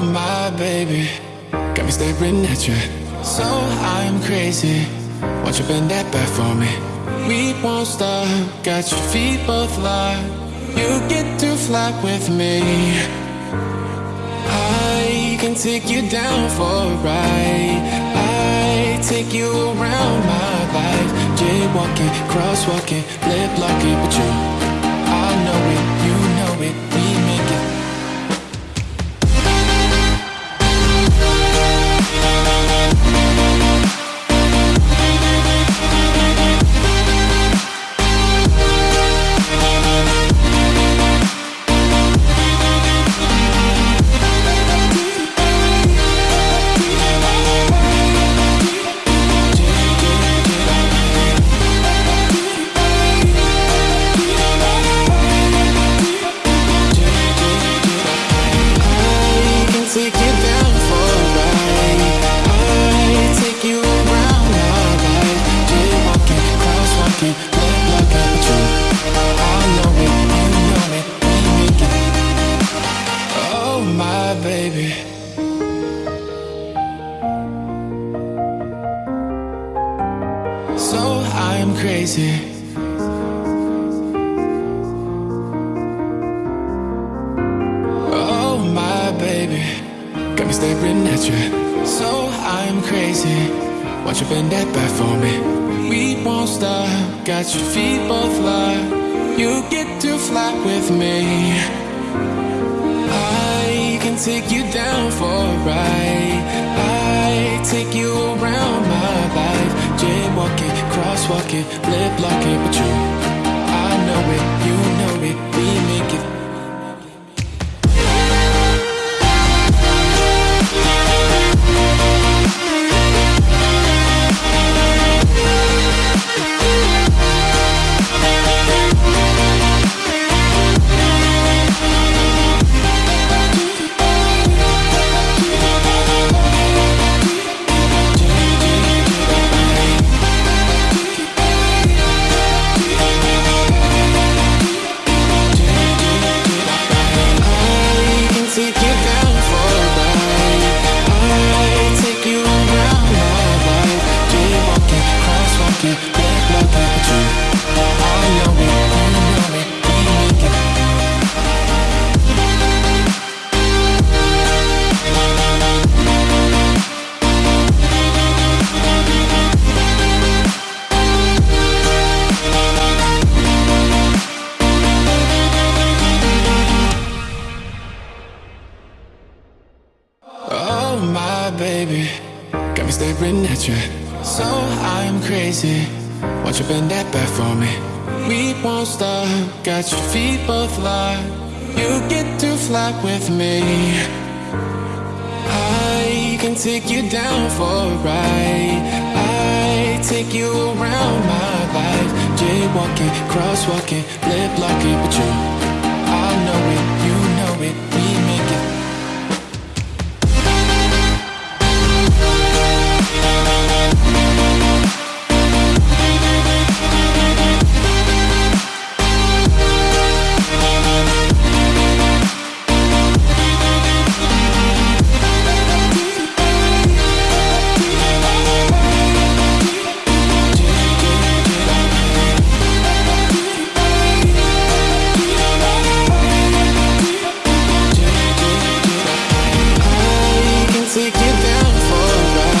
my baby, got me staring at you. So I'm crazy. Won't you bend that back for me? We won't stop. Got your feet both locked. You get to fly with me. I can take you down for a ride. I take you around my life. Jaywalking, crosswalking, lip locking, but you. I'm crazy. Oh my baby, got me staring at you. So I'm crazy. Won't you bend that back for me? We won't stop. Got your feet both locked. You get to fly with me. I can take you down for a ride. I crosswalking, lip locking, but you. Baby, got me staring at you. So I'm crazy. Won't you bend that back for me? We won't stop. Got your feet both locked. You get to fly with me. I can take you down for a ride. I take you around my life. Jaywalking, crosswalking, lip locking, but you.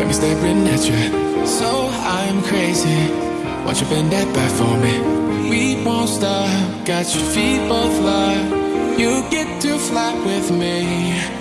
got me staring at you. So I'm crazy. Won't you bend that back for me? We won't stop. Got your feet both locked. You get to fly with me.